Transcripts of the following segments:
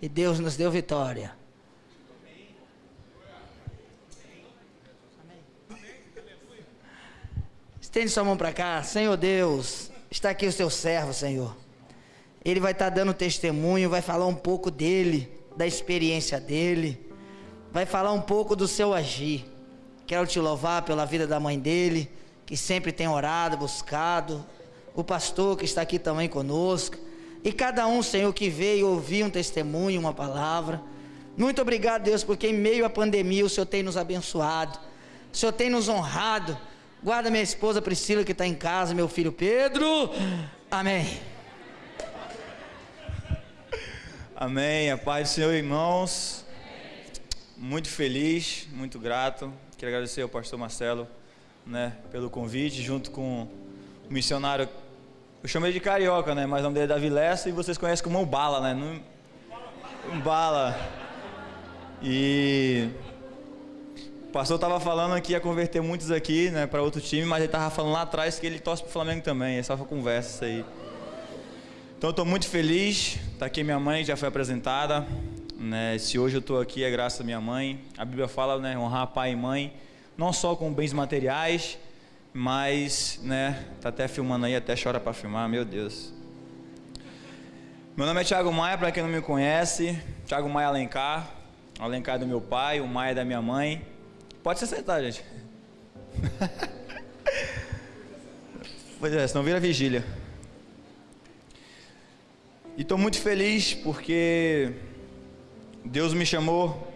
E Deus nos deu vitória. Estende sua mão para cá. Senhor Deus, está aqui o seu servo, Senhor. Ele vai estar dando testemunho, vai falar um pouco dele, da experiência dele, vai falar um pouco do seu agir. Quero te louvar pela vida da mãe dele, que sempre tem orado, buscado, o pastor que está aqui também conosco, e cada um, Senhor, que veio ouvir um testemunho, uma palavra. Muito obrigado, Deus, porque em meio à pandemia o Senhor tem nos abençoado, o Senhor tem nos honrado. Guarda minha esposa Priscila que está em casa, meu filho Pedro. Amém. Amém. A paz do Senhor, irmãos. Muito feliz, muito grato. Quero agradecer ao pastor Marcelo, né, pelo convite, junto com o missionário. Eu chamei de carioca, né, mas o nome dele é Davi Lessa e vocês conhecem como um bala, né? Um bala. E o pastor estava falando que ia converter muitos aqui, né, para outro time, mas ele estava falando lá atrás que ele torce para o Flamengo também. Só uma conversa isso aí. Então estou muito feliz. Está aqui minha mãe, já foi apresentada. Né? Se hoje eu estou aqui é graças à minha mãe. A Bíblia fala, né, honrar pai e mãe, não só com bens materiais, mas, né, tá até filmando aí, até chora para filmar, meu Deus. Meu nome é Thiago Maia, para quem não me conhece, Thiago Maia Alencar. Alencar é do meu pai, o Maia é da minha mãe. Pode se sentar, gente. pois é, senão vira vigília. E estou muito feliz porque Deus me chamou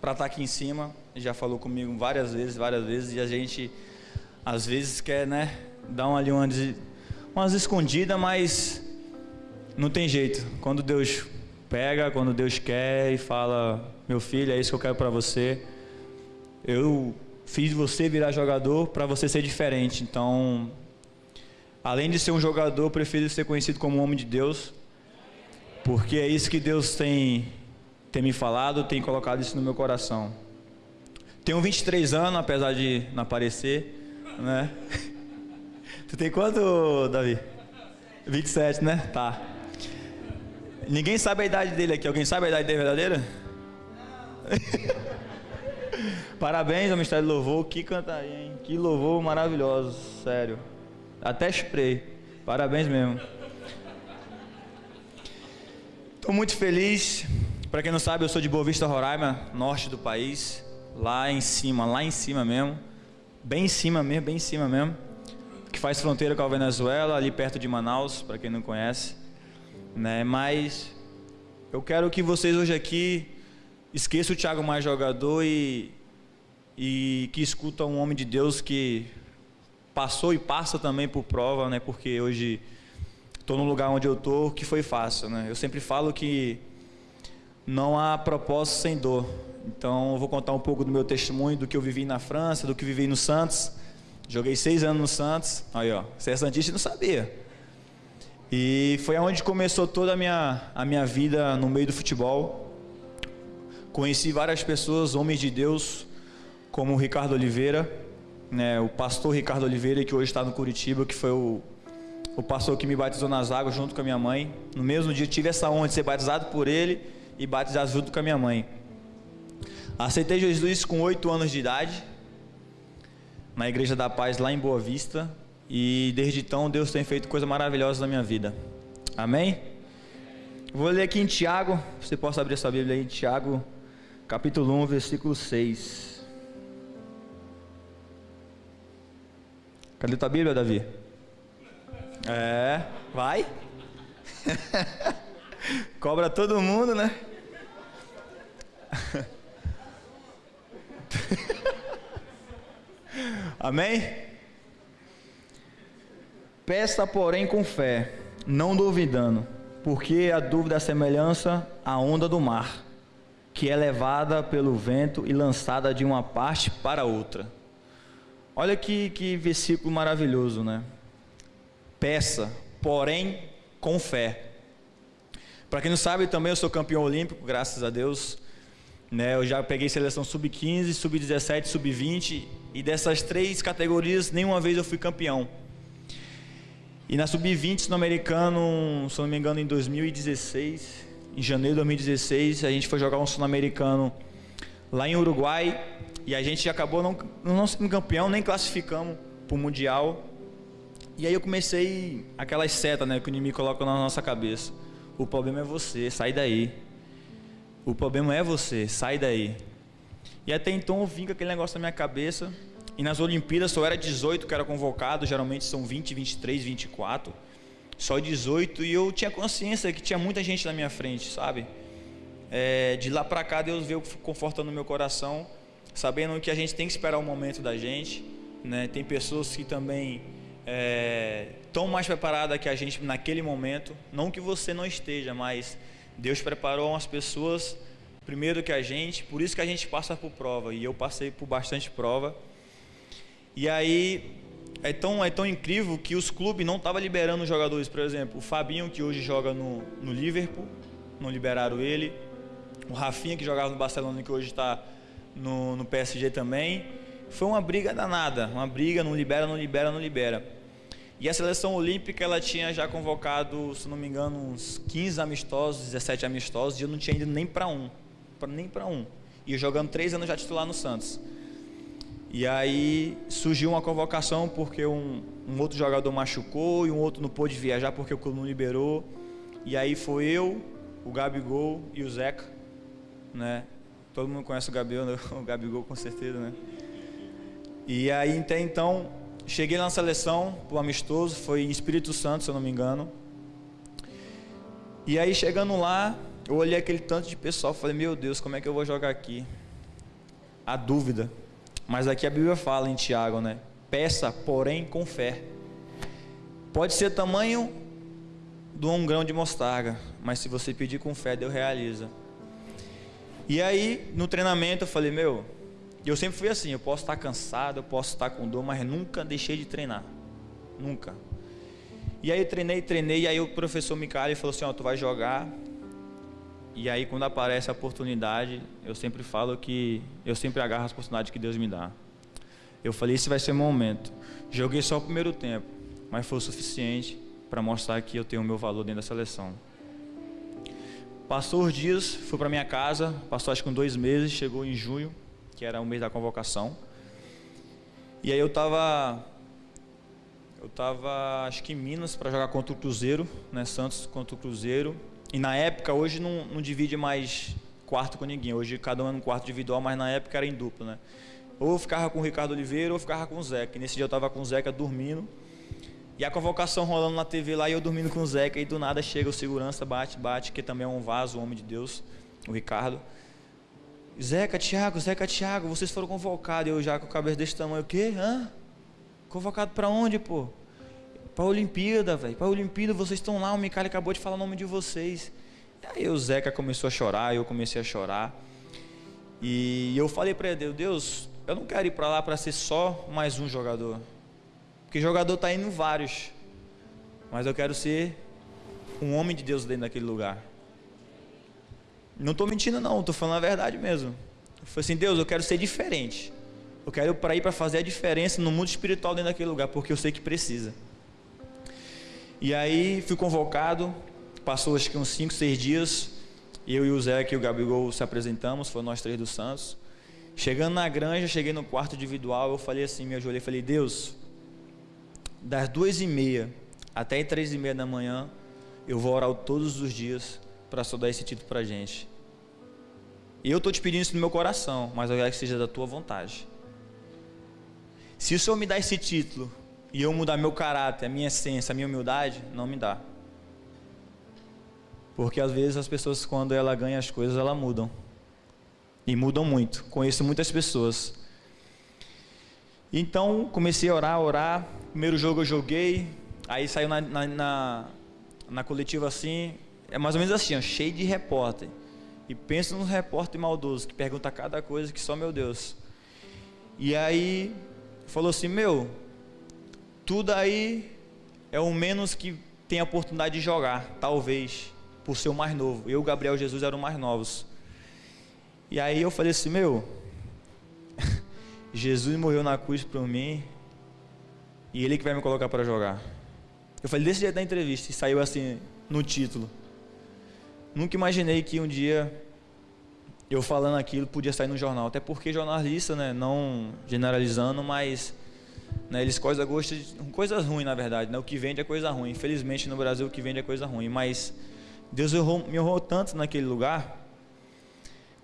para estar tá aqui em cima. Já falou comigo várias vezes, várias vezes, e a gente às vezes quer, né, dar uma ali uma, umas escondidas, mas não tem jeito. Quando Deus pega, quando Deus quer e fala, meu filho, é isso que eu quero para você. Eu fiz você virar jogador para você ser diferente. Então, além de ser um jogador, prefiro ser conhecido como homem de Deus porque é isso que Deus tem, tem me falado, tem colocado isso no meu coração. Tenho 23 anos, apesar de não aparecer, né? Tu tem quanto, Davi? 27, né? Tá. Ninguém sabe a idade dele aqui. Alguém sabe a idade dele verdadeira? Parabéns ao Ministério do Louvor. Que cantaria, hein? Que louvor maravilhoso. Sério. Até chorei. Parabéns mesmo. Estou muito feliz. Para quem não sabe, eu sou de Boa Vista, Roraima, norte do país. Lá em cima, lá em cima mesmo. Bem em cima mesmo, bem em cima mesmo. Que faz fronteira com a Venezuela, ali perto de Manaus, para quem não conhece. Né? Mas eu quero que vocês hoje aqui esqueçam o Thiago mais jogador e, e que escutam um homem de Deus que passou e passa também por prova, né? Porque hoje estou no lugar onde eu estou, que foi fácil, né? Eu sempre falo que não há propósito sem dor. Então, eu vou contar um pouco do meu testemunho, do que eu vivi na França, do que vivi no Santos. Joguei seis anos no Santos. Aí, ó, você é santista e não sabia. E foi onde começou toda a minha, a minha vida no meio do futebol. Conheci várias pessoas, homens de Deus, como o Ricardo Oliveira, né, o pastor Ricardo Oliveira, que hoje está no Curitiba, que foi o o pastor que me batizou nas águas junto com a minha mãe. No mesmo dia tive essa honra de ser batizado por ele e batizado junto com a minha mãe. Aceitei Jesus com oito anos de idade, na Igreja da Paz lá em Boa Vista, e desde então Deus tem feito coisas maravilhosas na minha vida. Amém? Vou ler aqui em Tiago, você possa abrir sua Bíblia aí, Tiago, capítulo 1, versículo 6. Cadê tua Bíblia, Davi? É, vai. Cobra todo mundo, né? Amém? Peça, porém, com fé, não duvidando, porque a dúvida é semelhança à onda do mar, que é levada pelo vento e lançada de uma parte para outra. Olha que, que versículo maravilhoso, né? peça, porém com fé. Para quem não sabe, também eu sou campeão olímpico, graças a Deus. Né, eu já peguei seleção sub-15, sub-17, sub-20 e dessas três categorias nenhuma vez eu fui campeão. E na sub-20 no americano, se não me engano, em 2016, em janeiro de 2016, a gente foi jogar um sul-americano lá em Uruguai e a gente acabou não, não sendo campeão, nem classificamos para o Mundial. E aí eu comecei aquelas setas né, que o inimigo coloca na nossa cabeça. O problema é você, sai daí. O problema é você, sai daí. E até então com aquele negócio na minha cabeça. E nas Olimpíadas só era 18 que era convocado, geralmente são 20, 23, 24. Só 18 e eu tinha consciência que tinha muita gente na minha frente, sabe? É, de lá para cá Deus veio confortando meu coração, sabendo que a gente tem que esperar o momento da gente, né? Tem pessoas que também estão é, mais preparadas que a gente naquele momento, não que você não esteja, mas Deus preparou umas pessoas primeiro que a gente, por isso que a gente passa por prova e eu passei por bastante prova. E aí é tão, é tão incrível que os clubes não estavam liberando jogadores. Por exemplo, o Fabinho, que hoje joga no, no Liverpool, não liberaram ele. O Rafinha, que jogava no Barcelona, que hoje está no, no PSG também. Foi uma briga danada, uma briga, não libera, não libera, não libera. E a seleção olímpica, ela tinha já convocado, se não me engano, uns 15 amistosos, 17 amistosos, e eu não tinha ido nem para um, nem para um. E jogando três anos já titular no Santos. E aí surgiu uma convocação porque um, um, outro jogador machucou e um outro não pôde viajar porque o clube não liberou. E aí foi eu, o Gabigol e o Zeca, né? Todo mundo conhece o Gabigol, o Gabigol com certeza, né? E aí até então cheguei na seleção pro amistoso, foi em Espírito Santo, se eu não me engano. E aí chegando lá, eu olhei aquele tanto de pessoal, falei: "Meu Deus, como é que eu vou jogar aqui?" A dúvida mas aqui a Bíblia fala em Tiago, né? Peça, porém, com fé. Pode ser tamanho de um grão de mostarda, mas se você pedir com fé, Deus realiza. E aí, no treinamento, eu falei, meu, eu sempre fui assim, eu posso estar cansado, eu posso estar com dor, mas nunca deixei de treinar. Nunca. E aí eu treinei, treinei, e aí o professor Micali falou assim, ó, tu vai jogar e aí quando aparece a oportunidade, eu sempre falo que eu sempre agarro as oportunidades que Deus me dá. Eu falei, esse vai ser o momento. Joguei só o primeiro tempo, mas foi o suficiente para mostrar que eu tenho o meu valor dentro da seleção. Passou os dias, fui para minha casa, passou acho que dois meses, chegou em junho, que era o mês da convocação. E aí eu estava eu tava acho que em Minas para jogar contra o Cruzeiro, né, Santos contra o Cruzeiro. E na época, hoje não, não divide mais quarto com ninguém. Hoje cada um é num quarto individual, mas na época era em dupla, né? Ou eu ficava com o Ricardo Oliveira ou eu ficava com o Zeca. E nesse dia eu estava com o Zeca dormindo. E a convocação rolando na TV lá e eu dormindo com o Zeca. E do nada chega o segurança, bate, bate, que também é um vaso, um homem de Deus, o Ricardo. Zeca, Thiago, Zeca, Thiago, vocês foram convocados. Eu já com a cabeça desse tamanho, o quê? Hã? Convocado para onde, pô? Para a Olimpíada, velho. Para a Olimpíada, vocês estão lá. O Micali acabou de falar o nome de vocês. Aí o Zeca começou a chorar, eu comecei a chorar. E eu falei para ele, Deus, eu não quero ir para lá para ser só mais um jogador. Porque jogador tá indo vários. Mas eu quero ser um homem de Deus dentro daquele lugar. Não estou mentindo não, estou falando a verdade mesmo. Eu falei assim, Deus, eu quero ser diferente. Eu quero para ir para fazer a diferença no mundo espiritual dentro daquele lugar, porque eu sei que precisa. E aí fui convocado, passou acho que uns 5, 6 dias, eu e o Zé e o Gabigol se apresentamos, foi nós três do Santos. Chegando na granja, cheguei no quarto individual, eu falei assim, me ajoelhei, falei, Deus, das duas e meia até três e meia da manhã, eu vou orar todos os dias para só dar esse título para gente. Eu estou te pedindo isso no meu coração, mas eu quero que seja da tua vontade. Se o Senhor me dá esse título e eu mudar meu caráter, a minha essência, a minha humildade, não me dá. Porque às vezes as pessoas, quando ela ganha as coisas, ela mudam. E mudam muito. Conheço muitas pessoas. Então comecei a orar, orar. Primeiro jogo eu joguei. Aí saiu na, na, na, na coletiva assim. É mais ou menos assim, ó, cheio de repórter. E pensa nos repórter maldoso que pergunta cada coisa que só meu Deus. E aí falou assim: Meu, tudo aí é o menos que tem a oportunidade de jogar, talvez, por ser o mais novo. Eu Gabriel Jesus eram mais novos. E aí eu falei assim, meu, Jesus morreu na cruz por mim e ele que vai me colocar para jogar. Eu falei desse jeito da entrevista e saiu assim no título. Nunca imaginei que um dia eu falando aquilo podia sair no jornal. Até porque jornalista, né, não generalizando, mas né, eles coisas gosto de coisas ruins, na verdade. Né, o que vende é coisa ruim. Infelizmente no Brasil o que vende é coisa ruim. Mas Deus me honrou tanto naquele lugar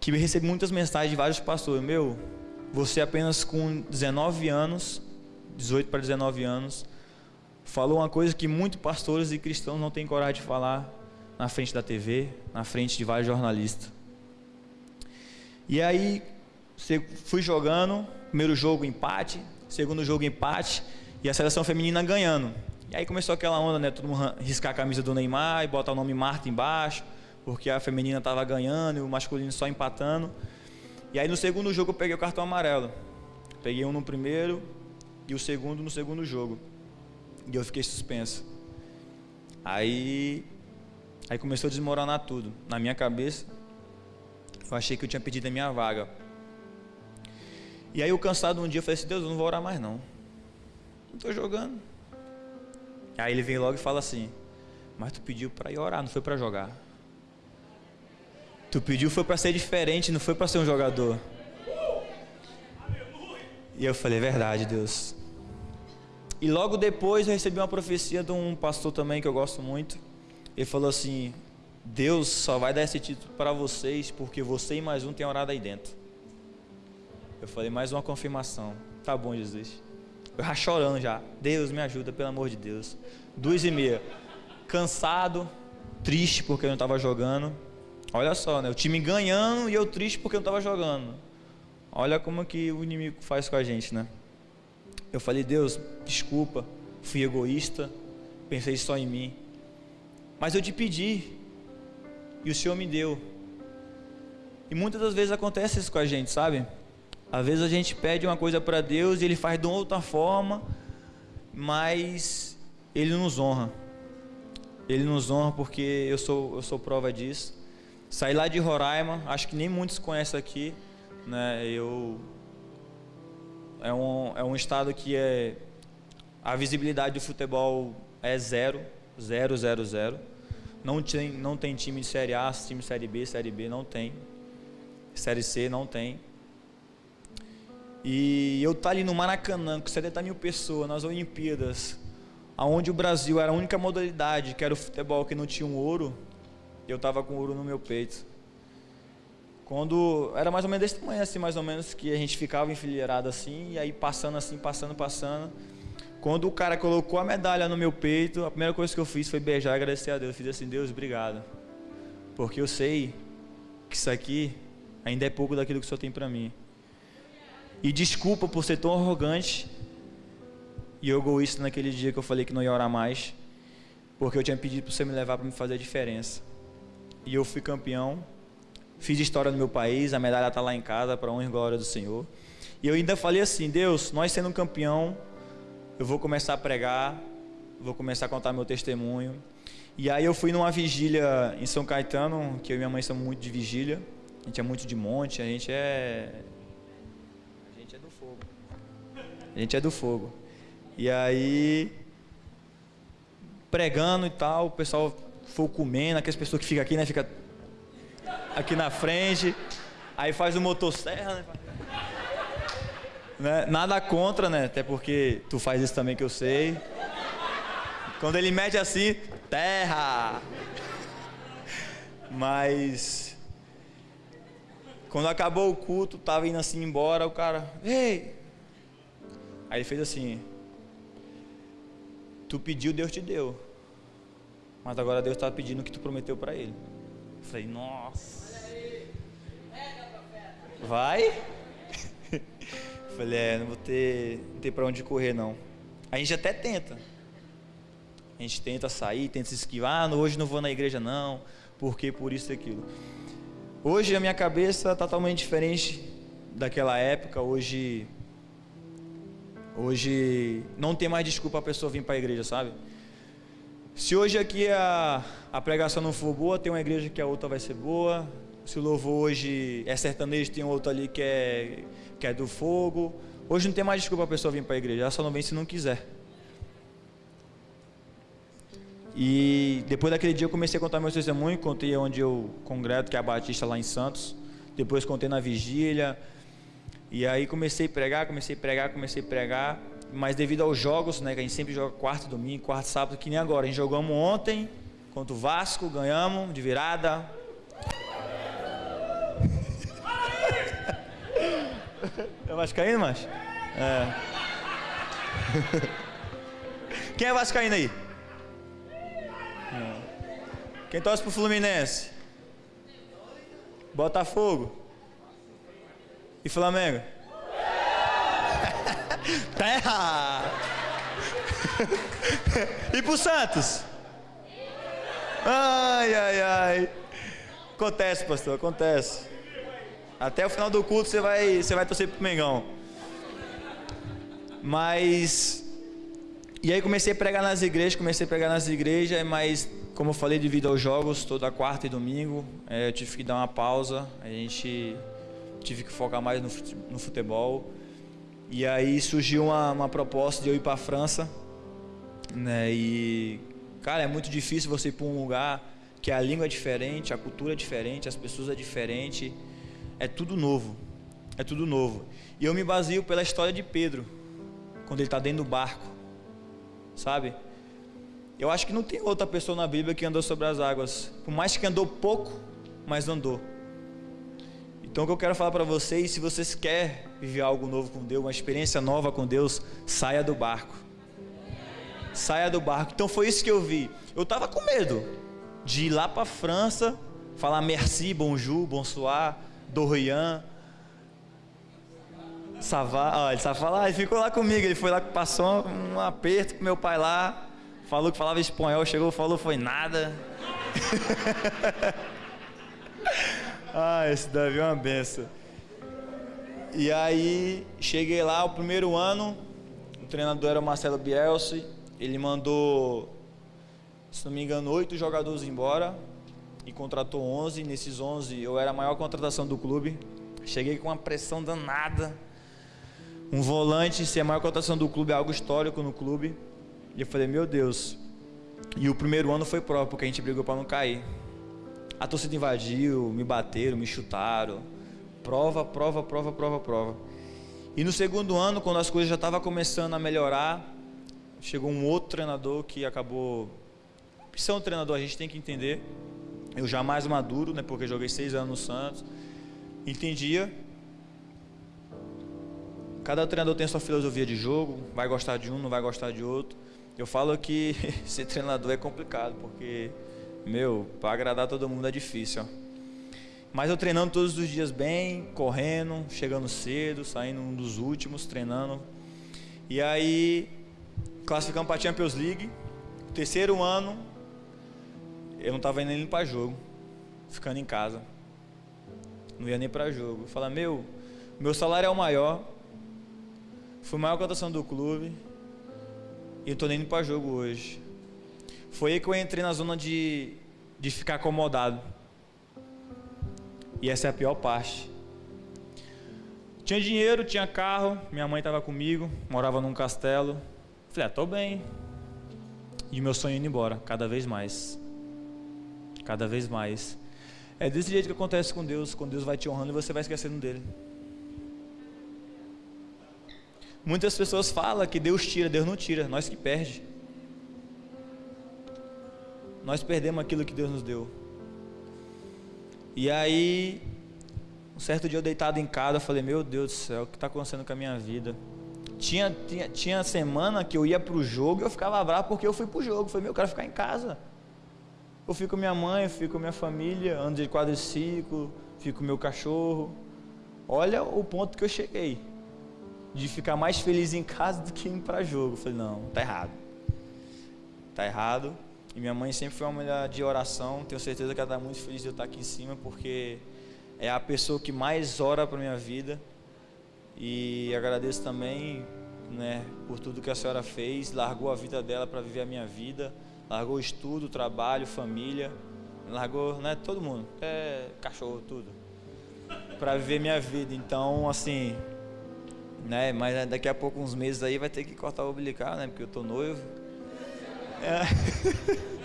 que eu recebi muitas mensagens de vários pastores. Meu, você apenas com 19 anos, 18 para 19 anos, falou uma coisa que muitos pastores e cristãos não têm coragem de falar na frente da TV, na frente de vários jornalistas. E aí, fui jogando, primeiro jogo empate, segundo jogo empate, e a seleção feminina ganhando. E aí começou aquela onda, né? Todo mundo riscar a camisa do Neymar e botar o nome Marta embaixo, porque a feminina estava ganhando e o masculino só empatando. E aí no segundo jogo eu peguei o cartão amarelo. Peguei um no primeiro e o segundo no segundo jogo. E eu fiquei suspenso. Aí aí começou a desmoronar tudo na minha cabeça. Eu achei que eu tinha perdido a minha vaga. E aí eu cansado um dia, eu falei assim, Deus, eu não vou orar mais não. Não estou jogando. Aí ele vem logo e fala assim, mas tu pediu para ir orar, não foi para jogar. Tu pediu foi para ser diferente, não foi para ser um jogador. E eu falei, é verdade, Deus. E logo depois eu recebi uma profecia de um pastor também que eu gosto muito. Ele falou assim: Deus só vai dar esse título para vocês porque você e mais um tem orado aí dentro. Eu falei, mais uma confirmação. Tá bom, Jesus. Eu já chorando já. Deus me ajuda, pelo amor de Deus. Duas e meia. Cansado, triste porque eu não estava jogando. Olha só, né? O time ganhando e eu triste porque eu não estava jogando. Olha como que o inimigo faz com a gente, né? Eu falei, Deus, desculpa, fui egoísta, pensei só em mim. Mas eu te pedi, e o Senhor me deu. E muitas das vezes acontece isso com a gente, sabe? Às vezes a gente pede uma coisa para Deus e Ele faz de outra forma, mas Ele nos honra. Ele nos honra porque eu sou, eu sou prova disso. Saí lá de Roraima, acho que nem muitos conhecem aqui, né? Eu é um, é um estado que é a visibilidade do futebol é zero, zero, zero, zero. Não tem, não tem time de Série A, time de Série B, Série B, não tem. Série C, não tem. E eu tá ali no Maracanã, com 70 mil pessoas, nas Olimpíadas, aonde o Brasil era a única modalidade, que era o futebol que não tinha um ouro, eu tava com ouro no meu peito. Quando era mais ou menos desse tamanho, assim, mais ou menos, que a gente ficava enfileirado assim, e aí passando assim, passando, passando. Quando o cara colocou a medalha no meu peito, a primeira coisa que eu fiz foi beijar e agradecer a Deus. Eu fiz assim, Deus, obrigado. Porque eu sei que isso aqui ainda é pouco daquilo que o Senhor tem para mim. E desculpa por ser tão arrogante e egoísta naquele dia que eu falei que não ia orar mais, porque eu tinha pedido para você me levar para me fazer a diferença. E eu fui campeão, fiz história no meu país, a medalha está lá em casa para honra e glória do Senhor. E eu ainda falei assim, Deus, nós sendo um campeão, eu vou começar a pregar, vou começar a contar meu testemunho. E aí eu fui numa vigília em São Caetano, que eu e minha mãe somos muito de vigília. A gente é muito de monte, a gente é a gente é do fogo. A gente é do fogo. E aí pregando e tal, o pessoal foi comendo, aquelas pessoas que ficam aqui, né, fica aqui na frente. Aí faz o motosserra, né? Né? Nada contra, né? Até porque tu faz isso também que eu sei. Quando ele mede assim, terra. Mas quando acabou o culto, tava indo assim embora, o cara, ei. Aí ele fez assim: Tu pediu, Deus te deu. Mas agora Deus está pedindo o que tu prometeu para ele. Eu falei, nossa. Vai? Falei, é, não vou ter, não ter para onde correr não. A gente até tenta. A gente tenta sair, tenta se esquivar, ah, hoje não vou na igreja não, porque por isso e aquilo. Hoje a minha cabeça está totalmente diferente daquela época. Hoje, hoje não tem mais desculpa a pessoa vir para a igreja, sabe? Se hoje aqui a, a pregação não for boa, tem uma igreja que a outra vai ser boa. Se o louvor hoje é sertanejo, tem outro ali que é que é do fogo. Hoje não tem mais desculpa a pessoa vir para a igreja, ela só não vem se não quiser. E depois daquele dia eu comecei a contar meu testemunho, contei onde eu congreto, que é a Batista lá em Santos. Depois contei na vigília. E aí comecei a pregar, comecei a pregar, comecei a pregar. Mas devido aos jogos, né, que a gente sempre joga quarto domingo, quarto sábado, que nem agora. A gente jogamos ontem contra o Vasco, ganhamos de virada. Vascaíno, mas? É. Quem é vascaíno aí? Quem torce pro Fluminense? Botafogo. E Flamengo? Terra! e pro Santos? Ai, ai, ai. Acontece, pastor, acontece. Até o final do culto você vai, você vai torcer pro Mengão. Mas e aí comecei a pregar nas igrejas, comecei a pregar nas igrejas, mas como eu falei, devido aos jogos, toda quarta e domingo, é, eu tive que dar uma pausa, a gente tive que focar mais no futebol. E aí surgiu uma, uma proposta de eu ir para a França, né? E cara, é muito difícil você ir para um lugar que a língua é diferente, a cultura é diferente, as pessoas é diferente, é tudo novo, é tudo novo. E eu me baseio pela história de Pedro, quando ele está dentro do barco sabe? Eu acho que não tem outra pessoa na Bíblia que andou sobre as águas, por mais que andou pouco, mas andou. Então o que eu quero falar para vocês, se vocês querem viver algo novo com Deus, uma experiência nova com Deus, saia do barco. Saia do barco. Então foi isso que eu vi. Eu estava com medo de ir lá para a França, falar merci, bonjour, bonsoir, dorian, Savá, ó, ele sabe falar, ele ficou lá comigo, ele foi lá, passou um, um aperto com meu pai lá, falou que falava espanhol, chegou, falou, foi nada. ah, esse Davi é uma benção. E aí, cheguei lá, o primeiro ano, o treinador era o Marcelo Bielsi, ele mandou, se não me engano, oito jogadores embora e contratou 11. Nesses 11, eu era a maior contratação do clube. Cheguei com uma pressão danada um volante ser a maior cotação do clube é algo histórico no clube. E eu falei, meu Deus. E o primeiro ano foi próprio, porque a gente brigou para não cair. A torcida invadiu, me bateram, me chutaram. Prova, prova, prova, prova, prova. E no segundo ano, quando as coisas já estavam começando a melhorar, chegou um outro treinador que acabou. Ser um treinador, a gente tem que entender. Eu já mais maduro, né? Porque joguei seis anos no Santos. Entendia Cada treinador tem sua filosofia de jogo, vai gostar de um, não vai gostar de outro. Eu falo que ser treinador é complicado, porque, meu, para agradar todo mundo é difícil. Ó. Mas eu treinando todos os dias bem, correndo, chegando cedo, saindo um dos últimos, treinando. E aí, classificamos para a Champions League. Terceiro ano, eu não estava indo nem para jogo, ficando em casa. Não ia nem para jogo. Falei, meu, meu salário é o maior, Fui maior cotação do clube. E eu tô nem indo para jogo hoje. Foi aí que eu entrei na zona de, de ficar acomodado. E essa é a pior parte. Tinha dinheiro, tinha carro, minha mãe estava comigo, morava num castelo. Falei, ah, tô bem. E meu sonho indo embora, cada vez mais. Cada vez mais. É desse jeito que acontece com Deus, quando Deus vai te honrando e você vai esquecendo dele. Muitas pessoas falam que Deus tira, Deus não tira, nós que perde. Nós perdemos aquilo que Deus nos deu. E aí, um certo dia eu deitado em casa, eu falei, meu Deus do céu, o que está acontecendo com a minha vida? Tinha, tinha, tinha semana que eu ia para o jogo e eu ficava bravo porque eu fui para o jogo. Eu falei, meu, eu quero ficar em casa. Eu fico minha mãe, eu fico com minha família, ando de quadriciclo, fico com meu cachorro. Olha o ponto que eu cheguei de ficar mais feliz em casa do que indo para jogo. Eu falei, não, tá errado. Tá errado. E minha mãe sempre foi uma mulher de oração. Tenho certeza que ela está muito feliz de eu estar aqui em cima, porque é a pessoa que mais ora para minha vida. E agradeço também, né, por tudo que a senhora fez. Largou a vida dela para viver a minha vida. Largou estudo, trabalho, família. Largou, né, todo mundo, até cachorro, tudo. Para viver minha vida. Então, assim, né? Mas daqui a pouco, uns meses aí, vai ter que cortar o umbilical, né? Porque eu tô noivo. É.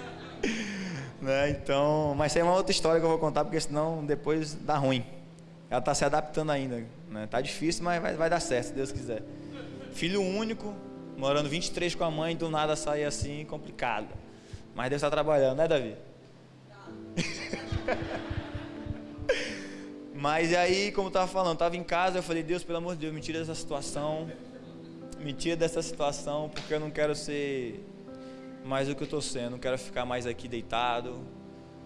né? Então, mas isso aí é uma outra história que eu vou contar, porque senão depois dá ruim. Ela está se adaptando ainda. Né? Tá difícil, mas vai, vai dar certo, se Deus quiser. Filho único, morando 23 com a mãe, do nada sair assim, complicado. Mas Deus está trabalhando, né, Davi? Mas aí, como eu estava falando, estava em casa, eu falei, Deus, pelo amor de Deus, me tira dessa situação. Me tira dessa situação, porque eu não quero ser mais do que eu estou sendo. Não quero ficar mais aqui deitado,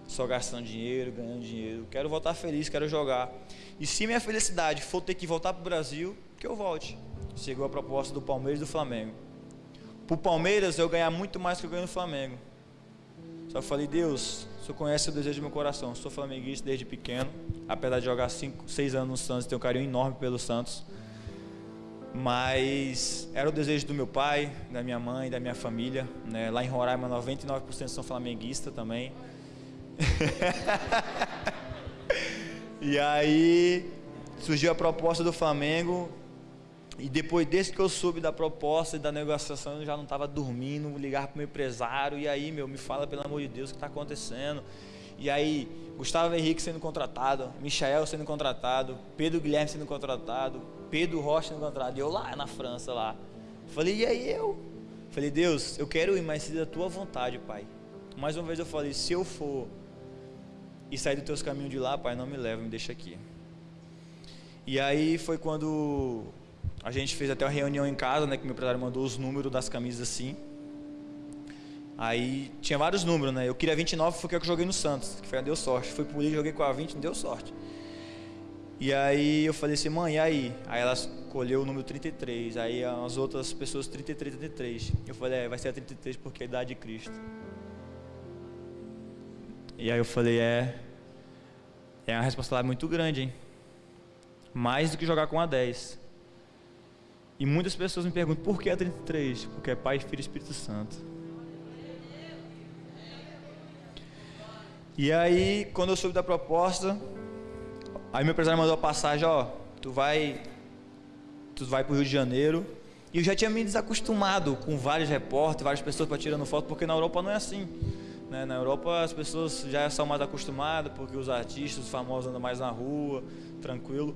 só gastando dinheiro, ganhando dinheiro. Quero voltar feliz, quero jogar. E se minha felicidade for ter que voltar para o Brasil, que eu volte. Chegou a proposta do Palmeiras e do Flamengo. Para o Palmeiras, eu ganhar muito mais que eu ganho no Flamengo. Só falei, Deus, o Senhor conhece o desejo do meu coração. Sou flamenguista desde pequeno, apesar de jogar 5, 6 anos no Santos, tenho um carinho enorme pelo Santos. Mas era o desejo do meu pai, da minha mãe, da minha família. Né? Lá em Roraima, 99% são flamenguistas também. e aí surgiu a proposta do Flamengo e depois, desde que eu soube da proposta e da negociação, eu já não estava dormindo, ligar para o meu empresário, e aí, meu, me fala pelo amor de Deus o que está acontecendo. E aí, Gustavo Henrique sendo contratado, Michael sendo contratado, Pedro Guilherme sendo contratado, Pedro Rocha sendo contratado, e eu lá na França, lá. Falei, e aí eu? Falei, Deus, eu quero ir, mas se da tua vontade, Pai. Mais uma vez eu falei, se eu for e sair dos teus caminhos de lá, Pai, não me leva, me deixa aqui. E aí foi quando a gente fez até uma reunião em casa, né? Que meu empresário mandou os números das camisas assim. Aí tinha vários números, né? Eu queria 29, foi o que eu joguei no Santos, que foi, deu sorte. Fui por ali, joguei com a 20, não deu sorte. E aí eu falei assim, mãe, e aí? Aí ela escolheu o número 33, aí as outras pessoas 33, 33. Eu falei, é, vai ser a 33 porque é a idade de Cristo. E aí eu falei, é, é uma responsabilidade muito grande, hein? Mais do que jogar com a 10. E muitas pessoas me perguntam por que é 33? Porque é Pai, Filho e Espírito Santo. E aí, quando eu soube da proposta, aí meu empresário mandou a passagem, ó, tu vai tu vai para o Rio de Janeiro. E eu já tinha me desacostumado com vários repórteres, várias pessoas para tirando foto, porque na Europa não é assim. Né? Na Europa as pessoas já são mais acostumadas, porque os artistas, os famosos andam mais na rua, tranquilo.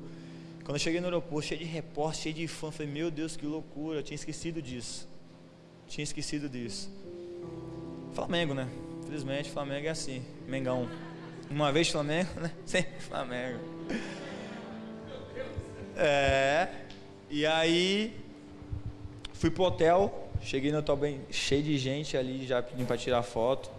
Quando eu cheguei no aeroporto, cheio de repórter, cheio de fã, falei, meu Deus, que loucura, eu tinha esquecido disso. Tinha esquecido disso. Flamengo, né? Infelizmente, Flamengo é assim. Mengão. Uma vez Flamengo, né? Sempre Flamengo. É. E aí, fui pro hotel. Cheguei no hotel bem cheio de gente ali, já pedindo para tirar foto.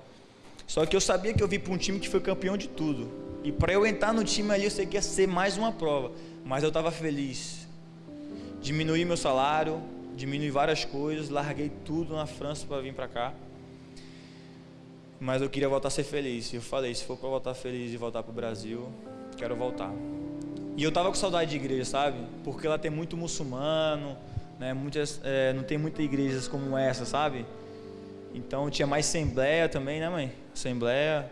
Só que eu sabia que eu vim para um time que foi campeão de tudo. E para eu entrar no time ali, eu sei que ia ser mais uma prova mas eu estava feliz. Diminuí meu salário, diminui várias coisas, larguei tudo na França para vir para cá. Mas eu queria voltar a ser feliz. Eu falei, se for para voltar feliz e voltar para o Brasil, quero voltar. E eu tava com saudade de igreja, sabe? Porque lá tem muito muçulmano, né? Muitas, é, não tem muitas igrejas como essa, sabe? Então tinha mais assembleia também, né, mãe? Assembleia.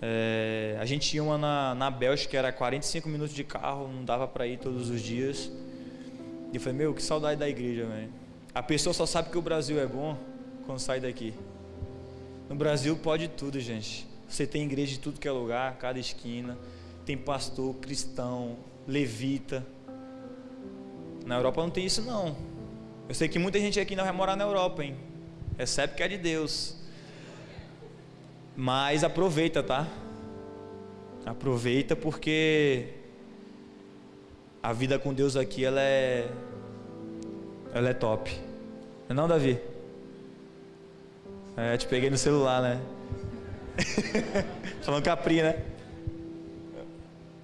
É, a gente tinha uma na, na Bélgica que era 45 minutos de carro, não dava para ir todos os dias. E eu falei, meu, que saudade da igreja, velho. A pessoa só sabe que o Brasil é bom quando sai daqui. No Brasil pode tudo, gente. Você tem igreja de tudo que é lugar, cada esquina. Tem pastor, cristão, levita. Na Europa não tem isso não. Eu sei que muita gente aqui não vai morar na Europa, hein? Recebe que é de Deus. Mas aproveita, tá? Aproveita porque a vida com Deus aqui ela é ela é top. Não, é Davi? É, te peguei no celular, né? Falando capri, né?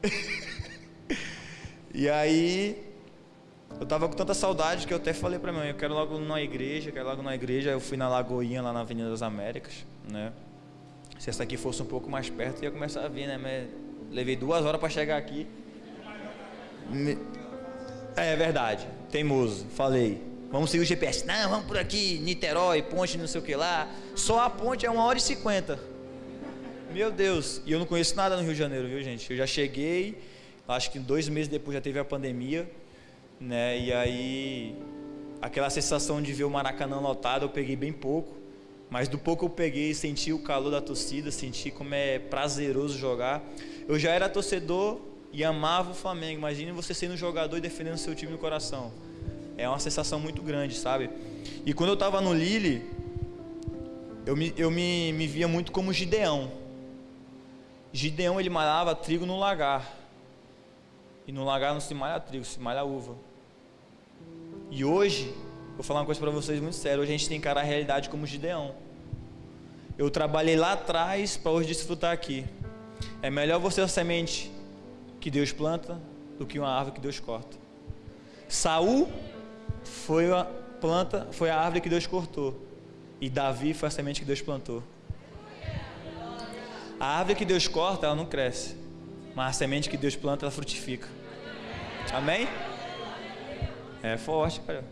e aí eu tava com tanta saudade que eu até falei pra mãe, eu quero logo numa igreja, quero logo numa igreja. Eu fui na Lagoinha lá na Avenida das Américas, né? Se essa aqui fosse um pouco mais perto, ia começar a vir, né? Mas levei duas horas para chegar aqui. É verdade, teimoso, falei. Vamos seguir o GPS. Não, vamos por aqui, Niterói, ponte, não sei o que lá. Só a ponte é uma hora e cinquenta. Meu Deus, e eu não conheço nada no Rio de Janeiro, viu gente? Eu já cheguei, acho que dois meses depois já teve a pandemia, né? E aí, aquela sensação de ver o Maracanã lotado, eu peguei bem pouco. Mas do pouco eu peguei, senti o calor da torcida, senti como é prazeroso jogar. Eu já era torcedor e amava o Flamengo. Imagine você sendo um jogador e defendendo seu time no coração. É uma sensação muito grande, sabe? E quando eu estava no Lille, eu me, eu me, me via muito como Gideão. Gideão ele malhava trigo no lagar. E no lagar não se malha trigo, se malha uva. E hoje, vou falar uma coisa para vocês muito sério, hoje a gente tem que encarar a realidade como Gideão. Eu trabalhei lá atrás para hoje desfrutar aqui. É melhor você a semente que Deus planta do que uma árvore que Deus corta. Saul foi a planta, foi a árvore que Deus cortou. E Davi foi a semente que Deus plantou. A árvore que Deus corta, ela não cresce. Mas a semente que Deus planta, ela frutifica. Amém? É forte, cara.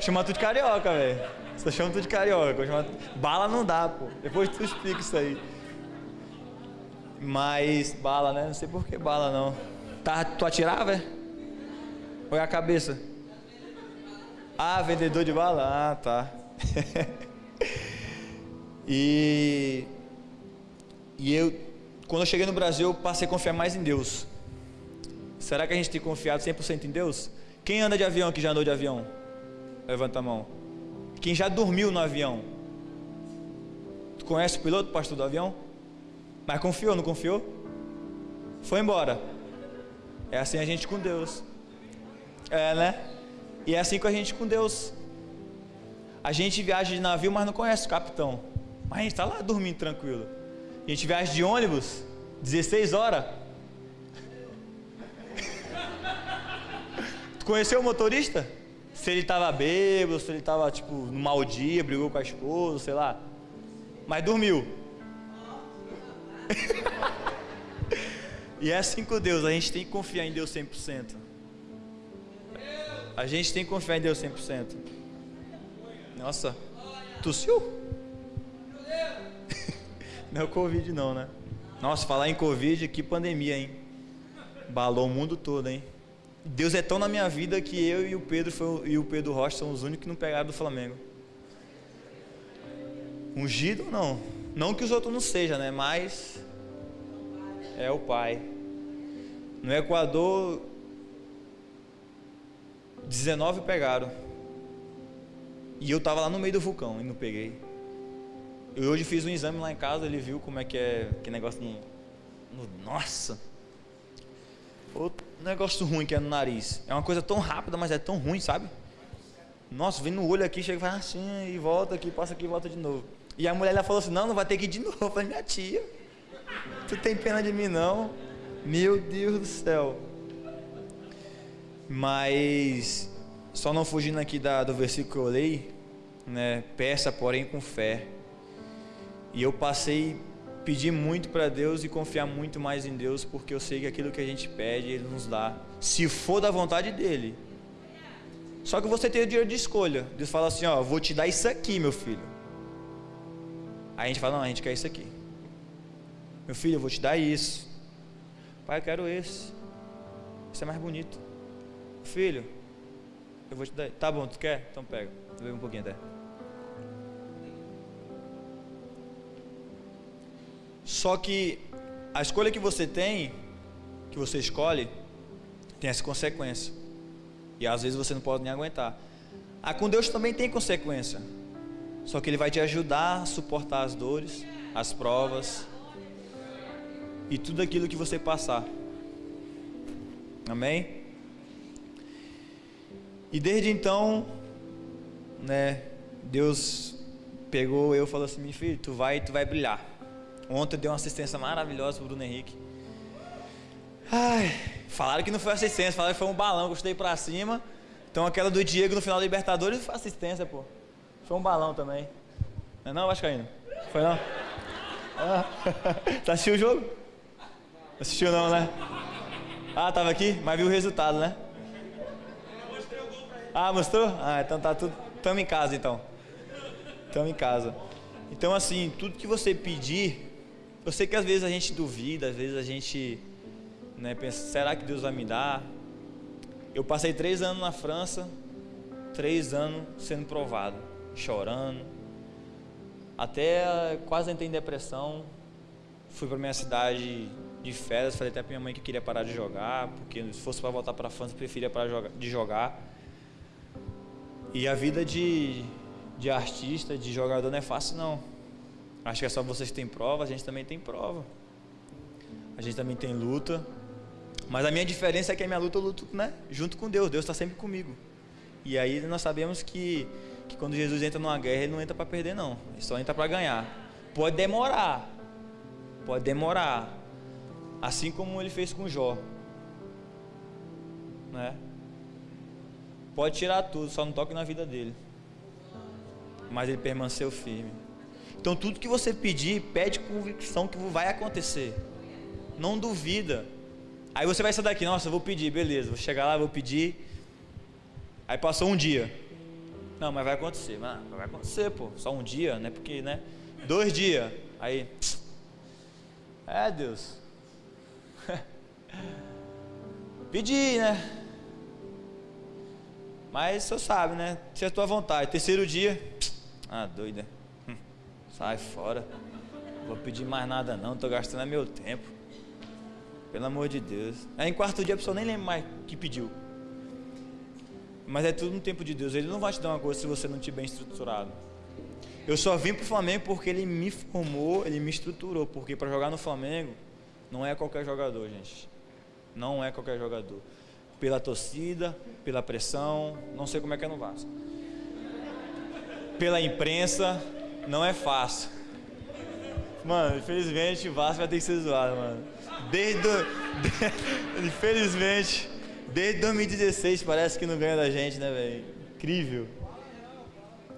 Chama tudo de carioca, velho. Você chama tudo de carioca. Chama... Bala não dá, pô. Depois tu explica isso aí. Mas bala, né? Não sei por que bala não. Tá, tu atirava, velho? Ou é a cabeça? Ah, vendedor de bala? Ah, tá. e e eu quando eu cheguei no Brasil, eu passei a confiar mais em Deus. Será que a gente tem confiado 100% em Deus? Quem anda de avião que já andou de avião? Levanta a mão. Quem já dormiu no avião? Tu conhece o piloto, pastor do avião? Mas confiou, não confiou? Foi embora. É assim a gente com Deus. É, né? E é assim com a gente com Deus. A gente viaja de navio, mas não conhece o capitão. Mas a gente está lá dormindo tranquilo. A gente viaja de ônibus, 16 horas. tu conheceu o motorista? Se ele estava bêbado, se ele estava tipo no mau dia, brigou com a esposa, sei lá. Mas dormiu. e é assim com Deus, a gente tem que confiar em Deus 100%. A gente tem que confiar em Deus 100%. Nossa, tossiu? Não é o Covid não, né? Nossa, falar em Covid, que pandemia, hein? Balou o mundo todo, hein? Deus é tão na minha vida que eu e o Pedro foi, e o Pedro Rocha são os únicos que não pegaram do Flamengo. Ungido não. Não que os outros não sejam, né? Mas é o pai. No Equador, 19 pegaram. E eu tava lá no meio do vulcão e não peguei. Eu hoje fiz um exame lá em casa, ele viu como é que é que negócio no, no nossa. Outro negócio ruim que é no nariz. É uma coisa tão rápida, mas é tão ruim, sabe? Nossa, vem no olho aqui, chega e faz assim, e volta aqui, passa aqui volta de novo. E a mulher ela falou assim: Não, não vai ter que ir de novo. Eu falei: Minha tia, tu tem pena de mim não? Meu Deus do céu. Mas, só não fugindo aqui da, do versículo que eu li, né? Peça, porém, com fé. E eu passei pedir muito para Deus e confiar muito mais em Deus, porque eu sei que aquilo que a gente pede, Ele nos dá, se for da vontade dEle. Só que você tem o dinheiro de escolha. Deus fala assim: Ó, vou te dar isso aqui, meu filho. Aí a gente fala: Não, a gente quer isso aqui. Meu filho, eu vou te dar isso. Pai, eu quero esse. Esse é mais bonito. Filho, eu vou te dar. Tá bom, tu quer? Então pega. Bebe um pouquinho até. Só que a escolha que você tem, que você escolhe, tem essa consequência. E às vezes você não pode nem aguentar. Ah, com Deus também tem consequência. Só que Ele vai te ajudar a suportar as dores, as provas e tudo aquilo que você passar. Amém? E desde então, né, Deus pegou eu e falou assim: "Meu filho, tu vai, tu vai brilhar". Ontem deu uma assistência maravilhosa pro Bruno Henrique. Ai, falaram que não foi assistência, falaram que foi um balão, gostei pra cima. Então aquela do Diego no final da Libertadores foi assistência, pô. Foi um balão também. Não é não, Vascaíno? Foi não? Ah. Tá assistiu o jogo? Assistiu não, né? Ah, tava aqui, mas viu o resultado, né? Ah, mostrou? Ah, então tá tudo. Tamo em casa então. Tamo em casa. Então assim, tudo que você pedir, eu sei que às vezes a gente duvida, às vezes a gente né, pensa, será que Deus vai me dar? Eu passei três anos na França, três anos sendo provado, chorando, Até quase entrei em depressão. Fui para minha cidade de férias, falei até para minha mãe que queria parar de jogar, porque se fosse para voltar para a França, preferia parar de jogar. E a vida de, de artista, de jogador não é fácil não. Acho que é só vocês que têm prova, a gente também tem prova. A gente também tem luta. Mas a minha diferença é que a minha luta eu luto né, junto com Deus. Deus está sempre comigo. E aí nós sabemos que, que quando Jesus entra numa guerra, ele não entra para perder, não. Ele só entra para ganhar. Pode demorar. Pode demorar. Assim como ele fez com Jó. Né? Pode tirar tudo, só não toque na vida dele. Mas ele permaneceu firme. Então tudo que você pedir, pede convicção que vai acontecer. Não duvida. Aí você vai sair daqui, nossa, vou pedir, beleza, vou chegar lá, vou pedir. Aí passou um dia. Não, mas vai acontecer, vai acontecer, pô. Só um dia, né? Porque, né? Dois dias. Aí. É, Deus. Pedi, né? Mas você sabe, né? Se é a tua vontade. Terceiro dia. Ah, doida. Sai fora. Vou pedir mais nada não, tô gastando meu tempo. Pelo amor de Deus. Aí em quarto dia a pessoa nem lembra mais que pediu. Mas é tudo no tempo de Deus. Ele não vai te dar uma coisa se você não estiver bem estruturado. Eu só vim para o Flamengo porque ele me formou, ele me estruturou. Porque para jogar no Flamengo não é qualquer jogador, gente. Não é qualquer jogador. Pela torcida, pela pressão, não sei como é que é no Vasco. Pela imprensa, não é fácil. Mano, infelizmente o Vasco vai ter que ser zoado, mano. Desde. Do... infelizmente, desde 2016 parece que não ganha da gente, né, velho? Incrível.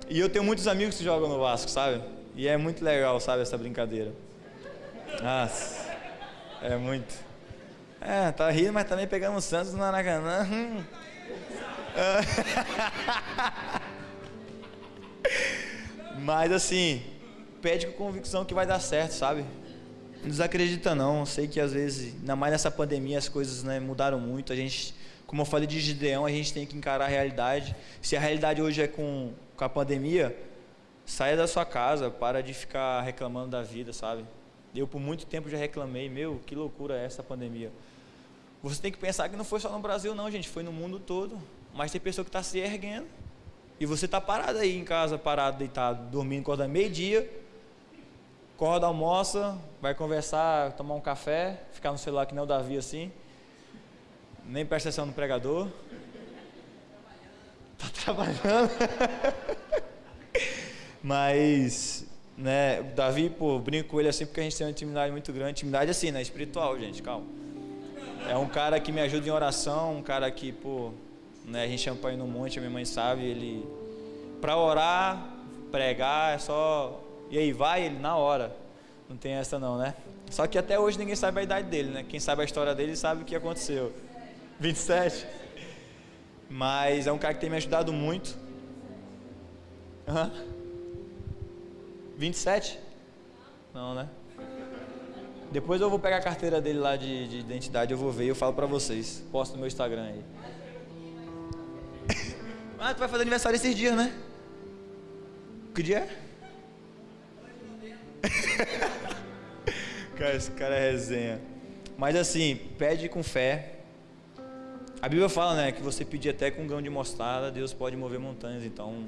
E eu tenho muitos amigos que jogam no Vasco, sabe? E é muito legal, sabe, essa brincadeira. Nossa, é muito. É, tá rindo, mas também pegamos o Santos no Maracanã. Hum. mas assim, pede com convicção que vai dar certo, sabe? Não desacredita não. Sei que às vezes, ainda mais nessa pandemia, as coisas né, mudaram muito. A gente, como eu falei de Gideão, a gente tem que encarar a realidade. Se a realidade hoje é com, com a pandemia, saia da sua casa, para de ficar reclamando da vida, sabe? Eu por muito tempo já reclamei, meu, que loucura é essa pandemia. Você tem que pensar que não foi só no Brasil não, gente, foi no mundo todo. Mas tem pessoa que está se erguendo. E você está parado aí em casa, parado, deitado, dormindo, acordando meio-dia, acorda, almoça, vai conversar, tomar um café, ficar no celular que nem o Davi assim, nem presta atenção no pregador. Tá trabalhando. Mas, né, o Davi, pô, brinco com ele assim porque a gente tem uma intimidade muito grande, intimidade assim, né, espiritual, gente, calma. É um cara que me ajuda em oração, um cara que, pô, né, a gente chama para ir no monte, a minha mãe sabe, ele para orar, pregar, é só e aí vai ele na hora. Não tem essa não, né? Só que até hoje ninguém sabe a idade dele, né? Quem sabe a história dele sabe o que aconteceu. 27. Mas é um cara que tem me ajudado muito. Uhum. 27? Não, né? Depois eu vou pegar a carteira dele lá de, de identidade, eu vou ver e eu falo pra vocês. Posto no meu Instagram aí. ah, tu vai fazer aniversário esses dias, né? Que dia é? cara, esse cara é resenha. Mas assim, pede com fé. A Bíblia fala, né, que você pedir até com um grão de mostarda, Deus pode mover montanhas. Então,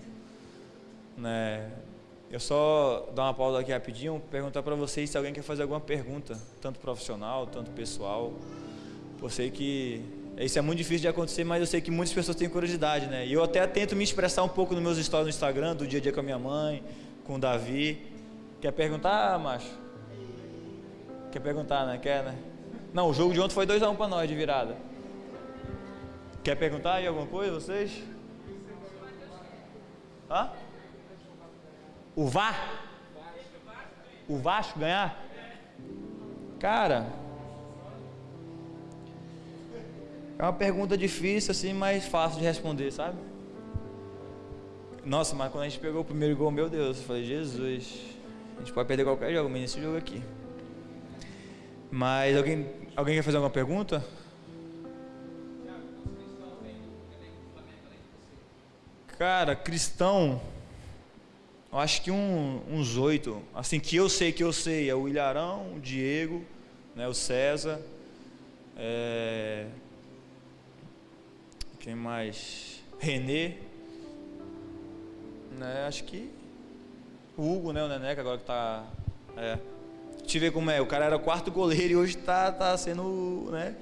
né, eu só dar uma pausa aqui rapidinho, perguntar para vocês se alguém quer fazer alguma pergunta, tanto profissional, tanto pessoal. Sei que isso é muito difícil de acontecer, mas eu sei que muitas pessoas têm curiosidade, né? E eu até tento me expressar um pouco nos meus stories no Instagram, do dia a dia com a minha mãe, com o Davi. Quer perguntar, macho? Quer perguntar, né? Quer, né? Não, o jogo de ontem foi 2x1 um para nós de virada. Quer perguntar aí alguma coisa, vocês? Hã? O VAR? O Vasco ganhar? Cara, é uma pergunta difícil assim, mas fácil de responder, sabe? Nossa, mas quando a gente pegou o primeiro gol, meu Deus, eu falei, Jesus, a gente pode perder qualquer jogo, mas nesse jogo aqui. Mas alguém, alguém quer fazer alguma pergunta? Cara, cristão. Eu acho que um, uns oito. Assim, que eu sei que eu sei. É o Ilharão, o Diego, né, o César. É... Quem mais? Renê. Né, acho que. O Hugo, né? O Neneca agora que tá. É. Eu ver como é. O cara era quarto goleiro e hoje tá, tá sendo. né?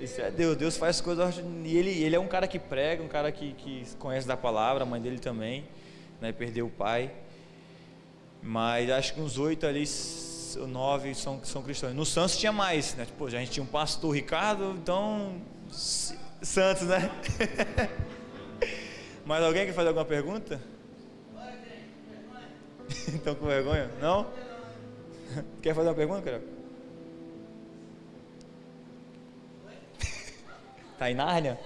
Isso é Deus. Deus faz coisas. E ele, ele é um cara que prega, um cara que, que conhece da palavra, a mãe dele também né, perdeu o pai. Mas acho que uns oito ali, nove são, são cristãos. No Santos tinha mais, né? Tipo, a gente tinha um pastor Ricardo, então. Santos, né? Mais alguém quer fazer alguma pergunta? Estão com vergonha? Não? Quer fazer uma pergunta, cara? Tá em Nárnia?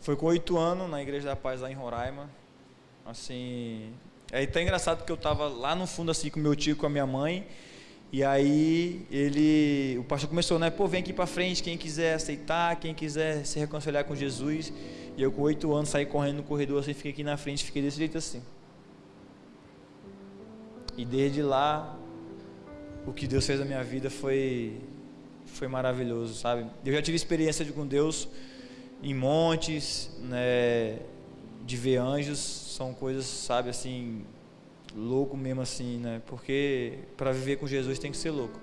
Foi com oito anos na Igreja da Paz lá em Roraima. Assim, é até engraçado porque eu estava lá no fundo assim com meu tio, com a minha mãe. E aí ele, o pastor começou, né? Pô, vem aqui para frente, quem quiser aceitar, quem quiser se reconciliar com Jesus. E eu com oito anos saí correndo no corredor assim, fiquei aqui na frente, fiquei desse jeito assim. E desde lá, o que Deus fez na minha vida foi foi maravilhoso, sabe? Eu já tive experiência com Deus em montes, né, de ver anjos, são coisas, sabe, assim, louco mesmo assim, né? Porque para viver com Jesus tem que ser louco,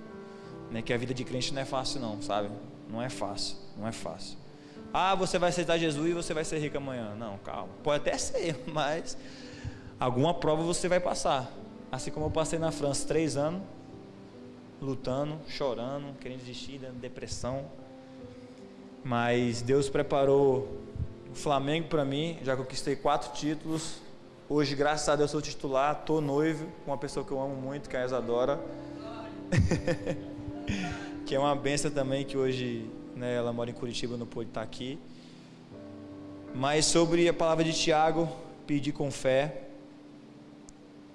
né? Que a vida de crente não é fácil não, sabe? Não é fácil, não é fácil. Ah, você vai aceitar Jesus e você vai ser rico amanhã. Não, calma. Pode até ser, mas alguma prova você vai passar. Assim como eu passei na França três anos, lutando, chorando, querendo desistir, dando depressão mas Deus preparou o Flamengo para mim, já conquistei quatro títulos. Hoje, graças a Deus, sou titular, tô noivo com uma pessoa que eu amo muito, que é a Isadora. que é uma benção também, que hoje né, ela mora em Curitiba, não pôde estar aqui. Mas sobre a palavra de Tiago, pedir com fé.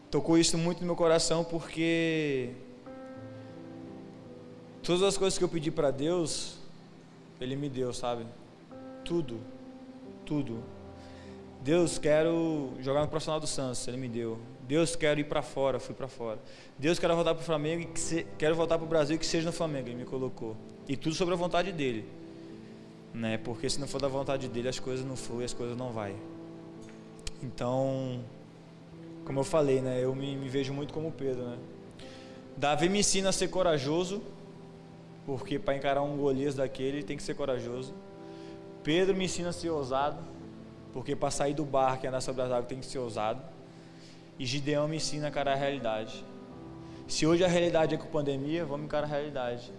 Tocou isso muito no meu coração porque todas as coisas que eu pedi para Deus, ele me deu, sabe? Tudo. Tudo. Deus, quero jogar no profissional do Santos, ele me deu. Deus, quero ir para fora, fui para fora. Deus, quero voltar para o Flamengo e que se, quero voltar para o Brasil que seja no Flamengo, ele me colocou. E tudo sobre a vontade dele. Né? Porque se não for da vontade dele, as coisas não fluem, as coisas não vai. Então, como eu falei, né, eu me, me vejo muito como Pedro, né? Davi me ensina a ser corajoso porque para encarar um Golias daquele tem que ser corajoso. Pedro me ensina a ser ousado, porque para sair do barco e andar sobre as águas tem que ser ousado. E Gideão me ensina a encarar a realidade. Se hoje a realidade é com pandemia, vamos encarar a realidade.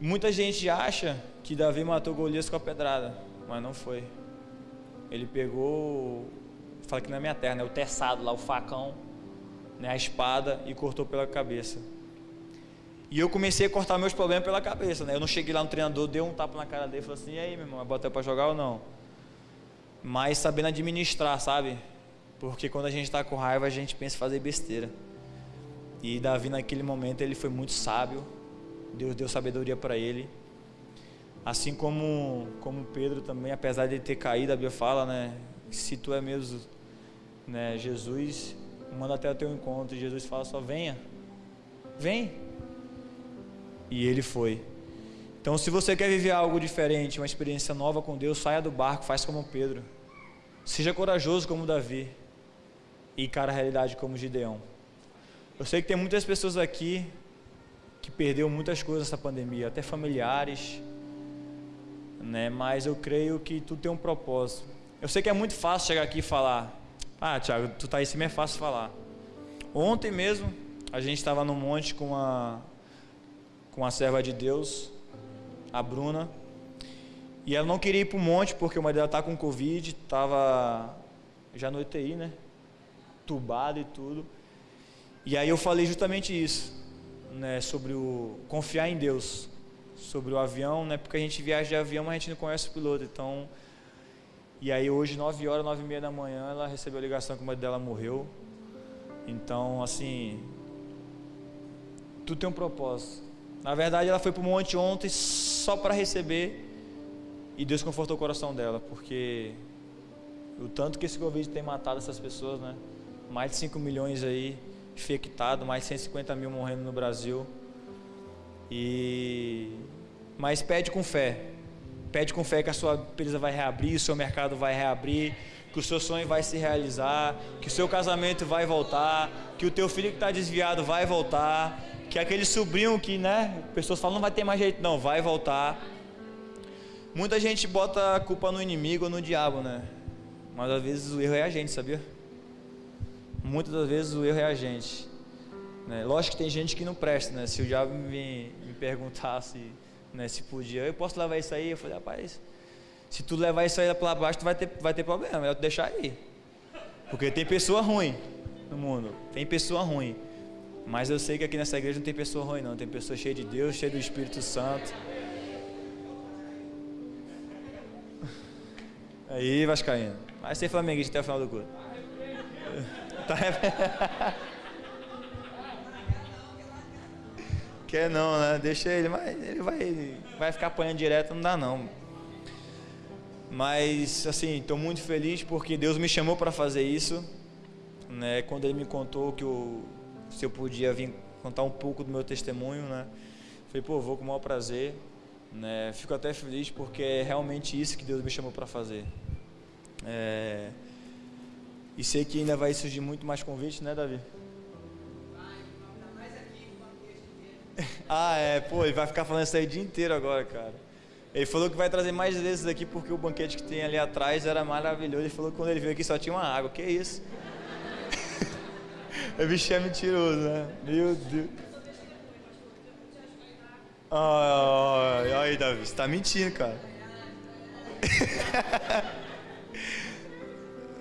Muita gente acha que Davi matou Golias com a pedrada, mas não foi. Ele pegou, fala que na minha terra, né, o teçado lá, o facão, né, a espada e cortou pela cabeça. E eu comecei a cortar meus problemas pela cabeça, né? Eu não cheguei lá no treinador, dei um tapa na cara dele e falei assim: e aí, meu irmão, bota para jogar ou não? Mas sabendo administrar, sabe? Porque quando a gente está com raiva, a gente pensa em fazer besteira. E Davi, naquele momento, ele foi muito sábio. Deus deu sabedoria para ele. Assim como, como Pedro também, apesar de ter caído, a Bíblia fala, né? Se tu é mesmo né, Jesus, manda até o teu encontro. E Jesus fala só: venha, vem. E ele foi. Então, se você quer viver algo diferente, uma experiência nova com Deus, saia do barco, faz como Pedro. Seja corajoso como Davi. E cara a realidade como Gideão. Eu sei que tem muitas pessoas aqui que perdeu muitas coisas nessa pandemia, até familiares, né? Mas eu creio que tudo tem um propósito. Eu sei que é muito fácil chegar aqui e falar: "Ah, Thiago, tu tá aí cima é fácil falar". Ontem mesmo a gente estava no monte com uma com a serva de Deus, a Bruna. E ela não queria ir para o monte porque o marido dela está com Covid, estava já no UTI, né? Tubado e tudo. E aí eu falei justamente isso, né? Sobre o confiar em Deus, sobre o avião, né? Porque a gente viaja de avião, mas a gente não conhece o piloto. Então, e aí hoje, 9 horas, 9 e meia da manhã, ela recebeu a ligação que o marido dela morreu. Então, assim, tudo tem um propósito. Na verdade, ela foi para o monte ontem só para receber E Deus confortou o coração dela, porque o tanto que esse Covid tem matado essas pessoas, né? Mais de 5 milhões aí infectados, mais de 150 mil morrendo no Brasil. E mas pede com fé. Pede com fé que a sua empresa vai reabrir, o seu mercado vai reabrir, que o seu sonho vai se realizar, que o seu casamento vai voltar, que o teu filho que está desviado vai voltar, que aquele sobrinho que, né, pessoas falam não vai ter mais jeito, não, vai voltar. Muita gente bota a culpa no inimigo ou no diabo, né? Mas às vezes o erro é a gente, sabia? Muitas das vezes o erro é a gente. Né? Lógico que tem gente que não presta, né? Se o diabo me, me perguntasse né, se podia, eu posso levar isso aí? Eu falei, rapaz, se tu levar isso aí para baixo, tu vai ter, vai ter problema, é melhor tu deixar aí. Porque tem pessoa ruim no mundo, tem pessoa ruim. Mas eu sei que aqui nessa igreja não tem pessoa ruim não, tem pessoa cheia de Deus, cheia do Espírito Santo. Aí, Vascaíno. Vai ser flamenguista até o final do culto. Tá Quer não, né? Deixa ele, mas ele vai, vai ficar apanhando direto, não dá não. Mas, assim, estou muito feliz porque Deus me chamou para fazer isso. Né? Quando Ele me contou que eu, se eu podia vir contar um pouco do meu testemunho, né? Falei, pô, vou com o maior prazer. Né? Fico até feliz porque é realmente isso que Deus me chamou para fazer. É... E sei que ainda vai surgir muito mais convites, né, Davi? Ah, é, pô, ele vai ficar falando isso aí o dia inteiro agora, cara. Ele falou que vai trazer mais vezes aqui porque o banquete que tem ali atrás era maravilhoso. Ele falou que quando ele veio aqui só tinha uma água. Que isso? O bicho é mentiroso, né? Meu Deus. Ai, ai, Davi, você tá mentindo, cara.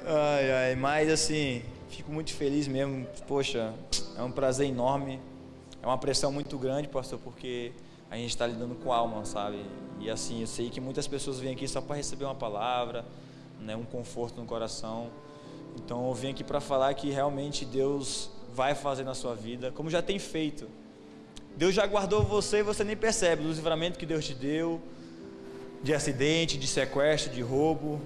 ai, ai, mas assim, fico muito feliz mesmo. Poxa, é um prazer enorme é uma pressão muito grande, pastor, porque a gente está lidando com alma, sabe? E assim, eu sei que muitas pessoas vêm aqui só para receber uma palavra, né, um conforto no coração. Então eu vim aqui para falar que realmente Deus vai fazer na sua vida, como já tem feito. Deus já guardou você e você nem percebe do livramento que Deus te deu, de acidente, de sequestro, de roubo.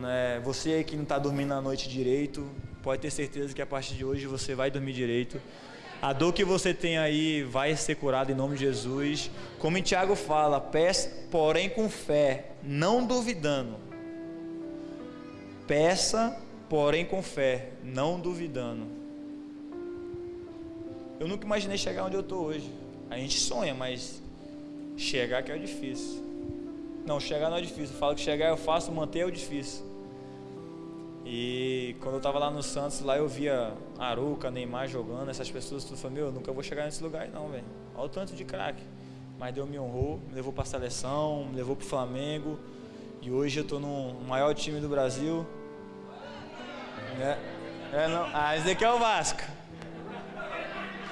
Né? Você que não está dormindo à noite direito, pode ter certeza que a partir de hoje você vai dormir direito. A dor que você tem aí vai ser curada em nome de Jesus. Como Tiago fala, peça, porém com fé, não duvidando. Peça, porém com fé, não duvidando. Eu nunca imaginei chegar onde eu estou hoje. A gente sonha, mas chegar que é o difícil. Não, chegar não é difícil. Eu falo que chegar eu faço, manter é o difícil. E quando eu estava lá no Santos, lá eu via Aruca, Neymar jogando, essas pessoas, tudo falei, meu, eu nunca vou chegar nesse lugar não, velho. Olha o tanto de craque. Mas Deus me honrou, me levou para a seleção, me levou para o Flamengo. E hoje eu estou no maior time do Brasil. É, é não. Ah, esse aqui é o Vasco.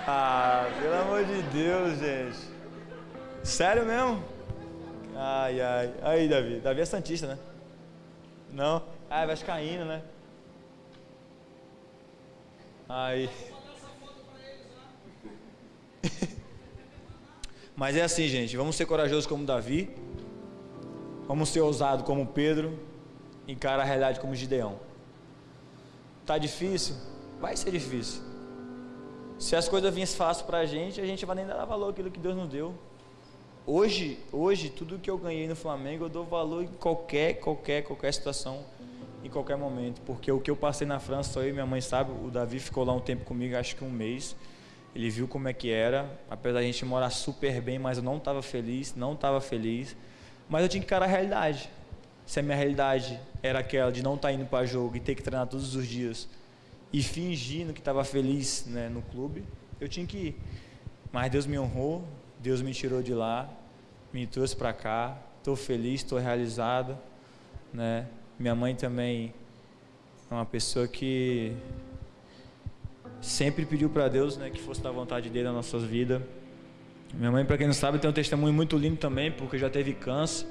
Ah, pelo amor de Deus, gente. Sério mesmo? Ai, ai. Aí, Davi. Davi é Santista, né? Não? Ah, é Vascaíno, né? Aí. Mas é assim, gente. Vamos ser corajosos como Davi. Vamos ser ousados como Pedro. Encara a realidade como Gideão. Tá difícil? Vai ser difícil. Se as coisas viessem fácil para a gente, a gente vai nem dar valor àquilo que Deus nos deu. Hoje, hoje, tudo que eu ganhei no Flamengo, eu dou valor em qualquer, qualquer, qualquer situação em qualquer momento, porque o que eu passei na França, só eu e minha mãe sabe, o Davi ficou lá um tempo comigo, acho que um mês. Ele viu como é que era, apesar da gente morar super bem, mas eu não estava feliz, não estava feliz. Mas eu tinha que encarar a realidade. Se a minha realidade era aquela de não estar tá indo para jogo e ter que treinar todos os dias e fingindo que estava feliz né, no clube, eu tinha que ir. Mas Deus me honrou, Deus me tirou de lá, me trouxe para cá, estou feliz, estou realizado, né? Minha mãe também é uma pessoa que sempre pediu para Deus né, que fosse da vontade dele nas nossas vidas. Minha mãe, para quem não sabe, tem um testemunho muito lindo também, porque já teve câncer.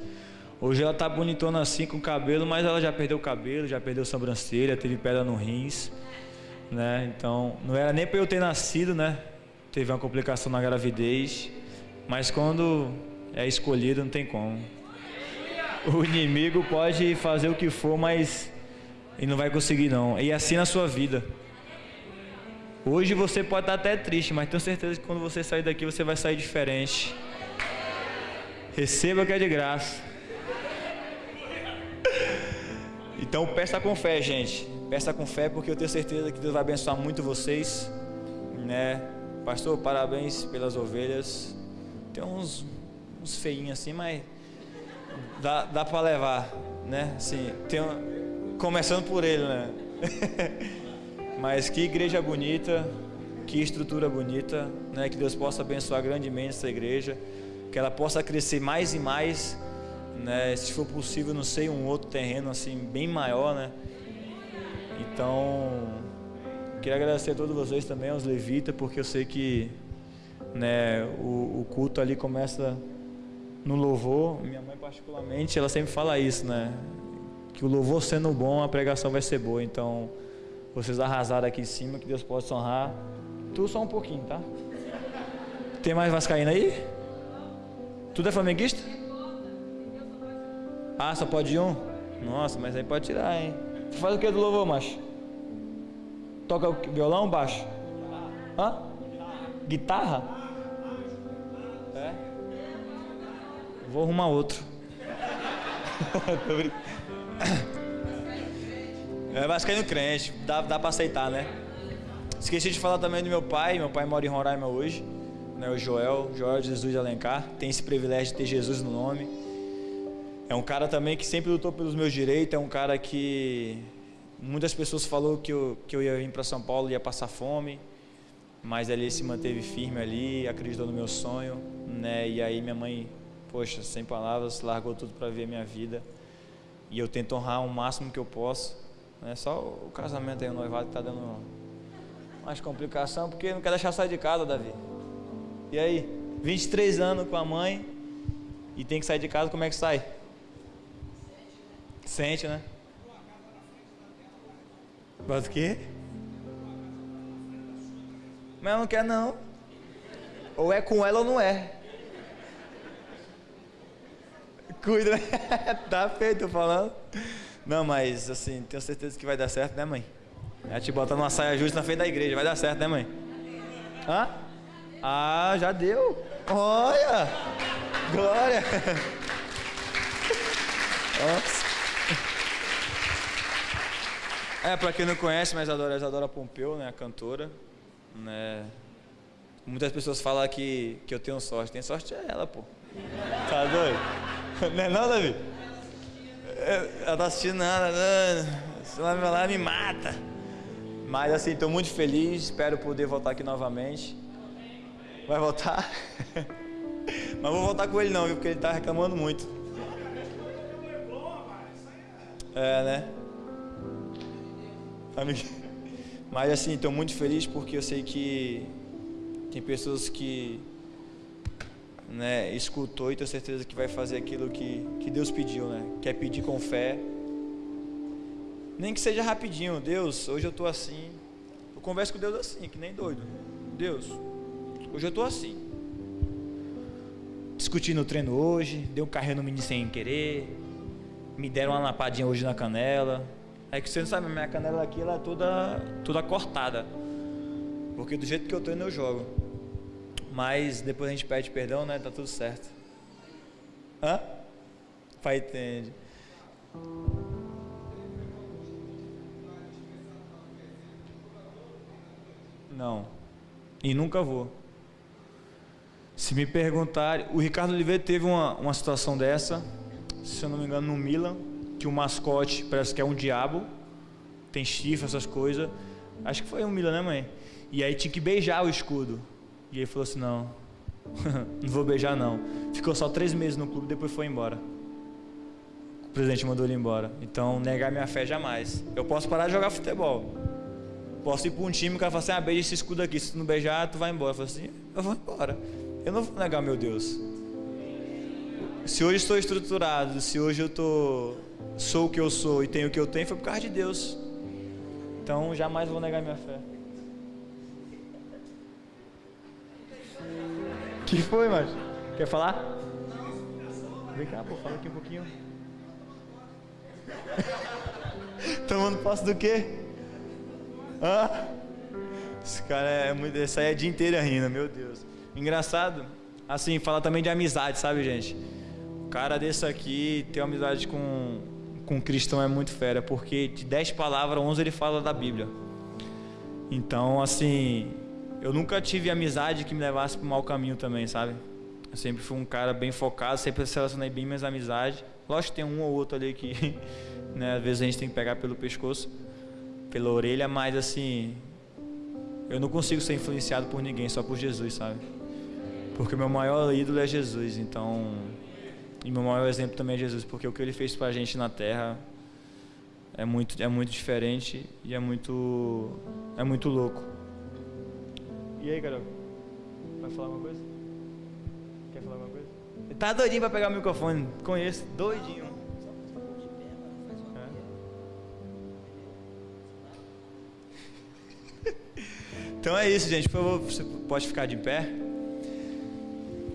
Hoje ela tá bonitona assim com o cabelo, mas ela já perdeu o cabelo, já perdeu sobrancelha, teve pedra no rins, né? Então, não era nem para eu ter nascido, né? Teve uma complicação na gravidez, mas quando é escolhido não tem como. O inimigo pode fazer o que for, mas ele não vai conseguir não. E assim na sua vida. Hoje você pode estar até triste, mas tenho certeza que quando você sair daqui você vai sair diferente. Receba que é de graça. Então peça com fé, gente. Peça com fé porque eu tenho certeza que Deus vai abençoar muito vocês, né? Pastor, parabéns pelas ovelhas. Tem uns uns feinhos assim, mas dá, dá para levar, né? Assim, tem um, começando por ele, né? mas que igreja bonita, que estrutura bonita, né? Que Deus possa abençoar grandemente essa igreja, que ela possa crescer mais e mais, né? Se for possível, não sei, um outro terreno assim bem maior, né? Então, queria agradecer a todos vocês também, aos levitas, porque eu sei que né, o, o culto ali começa no louvor, minha mãe particularmente, ela sempre fala isso, né? Que o louvor sendo bom, a pregação vai ser boa. Então, vocês arrasaram aqui em cima, que Deus possa honrar. Tu só um pouquinho, tá? Tem mais vascaína aí? Tudo é flamenguista? Ah, só pode um? Nossa, mas aí pode tirar, hein? Faz o que do louvor, macho? Toca o violão baixo? Hã? Guitarra? Vou arrumar outro. é vascaíno crente, dá, dá pra aceitar, né? Esqueci de falar também do meu pai. Meu pai mora em Roraima hoje, né? O Joel, Joel Jesus Alencar. Tem esse privilégio de ter Jesus no nome. É um cara também que sempre lutou pelos meus direitos. É um cara que muitas pessoas falou que eu, que eu ia vir para São Paulo ia passar fome, mas ele se manteve firme ali, acreditou no meu sonho, né? E aí minha mãe poxa, sem palavras, largou tudo para ver minha vida. E eu tento honrar o máximo que eu posso. É só o casamento aí, o noivado que está dando mais complicação, porque não quer deixar sair de casa, Davi. E aí, 23 anos com a mãe e tem que sair de casa, como é que sai? Sente, né? Mas o quê? Mas ela não quer não. Ou é com ela ou não é. Cuida, né? tá feito falando. Não, mas assim, tenho certeza que vai dar certo, né, mãe? Ela te bota numa saia justa na frente da igreja, vai dar certo, né, mãe? Hã? Ah, já deu. Olha! Glória! Nossa. É, pra quem não conhece, mas adora Isadora Pompeu, né, a cantora, né? Muitas pessoas falam que, que eu tenho sorte. Tem sorte é ela, pô. Tá doido? Não é não, Davi? É, ela tá assistindo nada, se ela me lá me mata. Mas assim, estou muito feliz, espero poder voltar aqui novamente. Vai voltar? Mas vou voltar com ele não, viu? Porque ele está reclamando muito. É, né? Mas assim, estou muito feliz porque eu sei que tem pessoas que né, escutou e tenho certeza que vai fazer aquilo que, que Deus pediu, né? Quer pedir com fé. Nem que seja rapidinho, Deus, hoje eu estou assim. Eu converso com Deus assim, que nem doido. Deus, hoje eu estou assim. Discuti no treino hoje, dei um carrinho no menino sem querer, me deram uma lapadinha hoje na canela. É que você não sabe, minha canela aqui ela é toda, toda cortada. Porque do jeito que eu treino eu jogo. Mas depois a gente pede perdão, né? Tá tudo certo. Hã? Pai entende. Não. E nunca vou. Se me perguntarem, o Ricardo Oliveira teve uma, uma situação dessa, se eu não me engano, no Milan, que o mascote parece que é um diabo, tem chifre, essas coisas. Acho que foi um Milan, né, mãe? E aí tinha que beijar o escudo. E ele falou assim: Não, não vou beijar, não. Ficou só três meses no clube, depois foi embora. O presidente mandou ele embora. Então, negar minha fé jamais. Eu posso parar de jogar futebol. Posso ir para um time que o cara fala assim: Ah, beija esse escudo aqui. Se tu não beijar, tu vai embora. Eu falo assim: Eu vou embora. Eu não vou negar meu Deus. Se hoje estou estruturado, se hoje eu tô, sou o que eu sou e tenho o que eu tenho, foi por causa de Deus. Então, jamais vou negar minha fé. que foi, mas Quer falar? Vem cá, pô, fala aqui um pouquinho. Tomando posse do quê? Hã? Esse cara é muito. Esse aí é dia inteiro rindo, meu Deus. Engraçado, assim, fala também de amizade, sabe, gente? O cara desse aqui tem uma amizade com, com um cristão é muito fera, porque de 10 palavras, 11 ele fala da Bíblia. Então, assim, eu nunca tive amizade que me levasse para o mau caminho também, sabe? Eu sempre fui um cara bem focado, sempre relacionei bem minhas amizades. Lógico que tem um ou outro ali que, né, às vezes a gente tem que pegar pelo pescoço, pela orelha, mas assim, eu não consigo ser influenciado por ninguém, só por Jesus, sabe? Porque meu maior ídolo é Jesus, então. E meu maior exemplo também é Jesus, porque o que ele fez pra gente na terra é muito, é muito diferente e é muito, é muito louco. E aí, Carol? Vai falar alguma coisa? Quer falar alguma coisa? Tá doidinho pra pegar o microfone. Conheço, doidinho. Então é isso, gente. Por favor, você pode ficar de pé.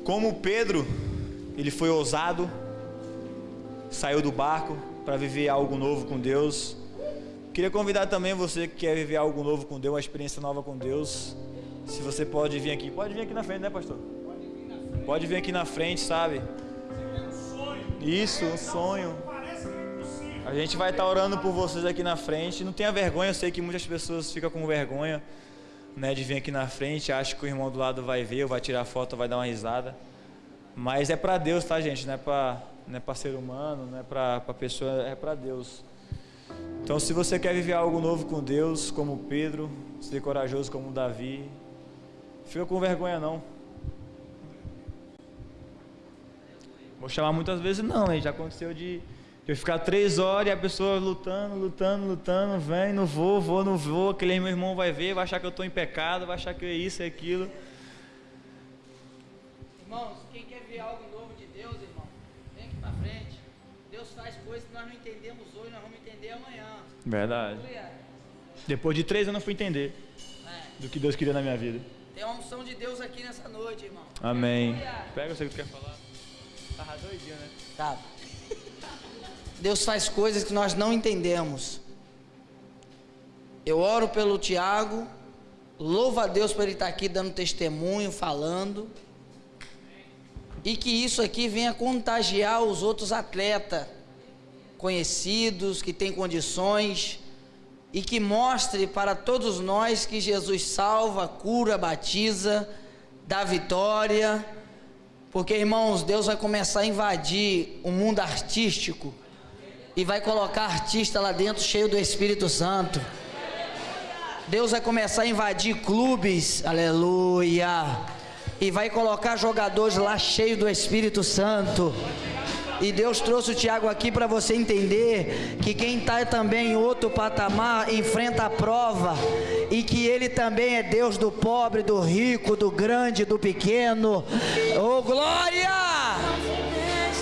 Como Pedro, ele foi ousado, saiu do barco para viver algo novo com Deus. Queria convidar também você que quer viver algo novo com Deus, uma experiência nova com Deus. Se você pode vir aqui, pode vir aqui na frente, né, pastor? Pode vir aqui na frente, sabe? Isso, um sonho. A gente vai estar orando por vocês aqui na frente. Não tenha vergonha, eu sei que muitas pessoas ficam com vergonha né, de vir aqui na frente, acha que o irmão do lado vai ver, vai tirar foto, vai dar uma risada. Mas é para Deus, tá, gente? Não é para não é para ser humano, não é para pessoa, é para Deus. Então, se você quer viver algo novo com Deus, como Pedro, ser corajoso como Davi, fica com vergonha não. Vou chamar muitas vezes não, hein? já aconteceu de eu ficar três horas e a pessoa lutando, lutando, lutando, vem, não vou, vou, não vou, aquele meu irmão vai ver, vai achar que eu estou em pecado, vai achar que é isso, é aquilo. Irmãos, quem quer ver algo novo de Deus, irmão, vem aqui para frente. Deus faz coisas que nós não entendemos hoje, nós vamos entender amanhã. Verdade. Depois de três anos eu fui entender é. do que Deus queria na minha vida. Tem uma unção de Deus aqui nessa noite, irmão. Amém. Pega o que tu quer falar. Tava doidinho, né? Tava. Deus faz coisas que nós não entendemos. Eu oro pelo Tiago, louvo a Deus por ele estar aqui dando testemunho, falando, e que isso aqui venha contagiar os outros atletas conhecidos, que têm condições, e que mostre para todos nós que Jesus salva, cura, batiza, dá vitória, porque irmãos, Deus vai começar a invadir o mundo artístico e vai colocar artista lá dentro cheio do Espírito Santo. Deus vai começar a invadir clubes, aleluia, e vai colocar jogadores lá cheios do Espírito Santo. E Deus trouxe o Tiago aqui para você entender que quem está também em outro patamar enfrenta a prova e que Ele também é Deus do pobre, do rico, do grande, do pequeno. Oh glória!